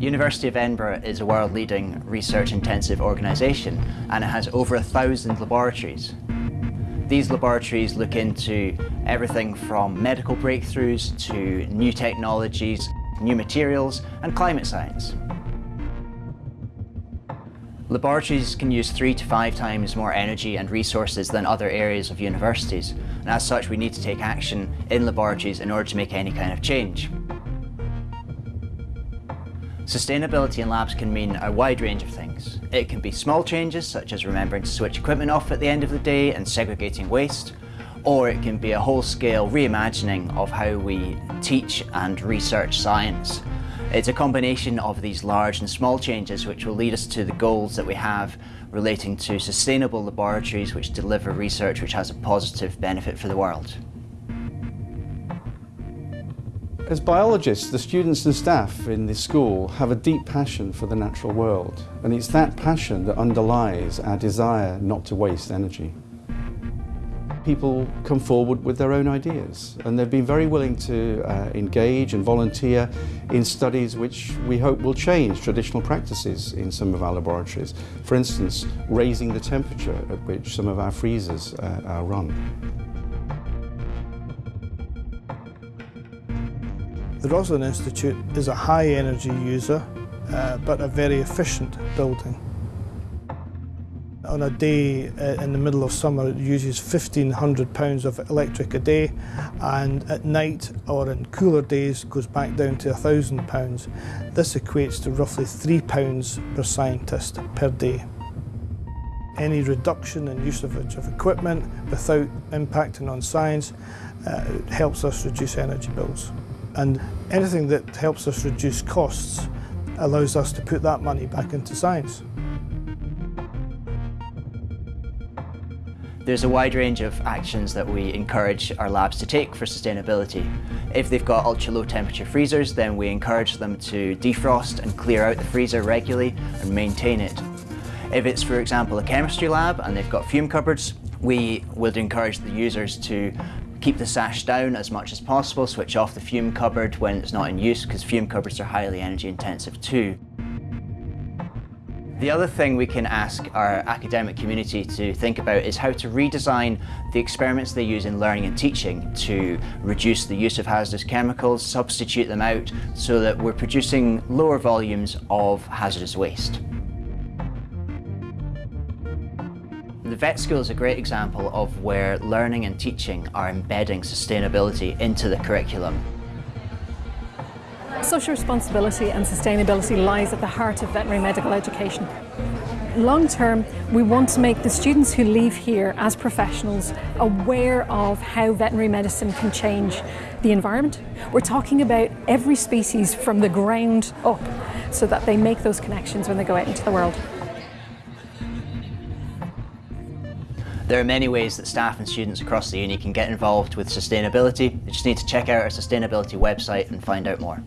University of Edinburgh is a world-leading research-intensive organisation and it has over a thousand laboratories. These laboratories look into everything from medical breakthroughs to new technologies, new materials and climate science. Laboratories can use three to five times more energy and resources than other areas of universities, and as such we need to take action in laboratories in order to make any kind of change. Sustainability in labs can mean a wide range of things. It can be small changes, such as remembering to switch equipment off at the end of the day and segregating waste, or it can be a whole-scale reimagining of how we teach and research science. It's a combination of these large and small changes which will lead us to the goals that we have relating to sustainable laboratories which deliver research which has a positive benefit for the world. As biologists, the students and staff in this school have a deep passion for the natural world, and it's that passion that underlies our desire not to waste energy. People come forward with their own ideas, and they've been very willing to uh, engage and volunteer in studies which we hope will change traditional practices in some of our laboratories. For instance, raising the temperature at which some of our freezers uh, are run. The Roslin Institute is a high energy user, uh, but a very efficient building. On a day uh, in the middle of summer, it uses £1,500 of electric a day, and at night or in cooler days goes back down to £1,000. This equates to roughly £3 per scientist per day. Any reduction in usage of equipment without impacting on science uh, helps us reduce energy bills. And anything that helps us reduce costs allows us to put that money back into science. There's a wide range of actions that we encourage our labs to take for sustainability. If they've got ultra low temperature freezers, then we encourage them to defrost and clear out the freezer regularly and maintain it. If it's, for example, a chemistry lab and they've got fume cupboards, we would encourage the users to Keep the sash down as much as possible, switch off the fume cupboard when it's not in use because fume cupboards are highly energy intensive too. The other thing we can ask our academic community to think about is how to redesign the experiments they use in learning and teaching to reduce the use of hazardous chemicals, substitute them out so that we're producing lower volumes of hazardous waste. The vet school is a great example of where learning and teaching are embedding sustainability into the curriculum. Social responsibility and sustainability lies at the heart of veterinary medical education. Long term, we want to make the students who leave here as professionals aware of how veterinary medicine can change the environment. We're talking about every species from the ground up so that they make those connections when they go out into the world. There are many ways that staff and students across the uni can get involved with sustainability. You just need to check out our sustainability website and find out more.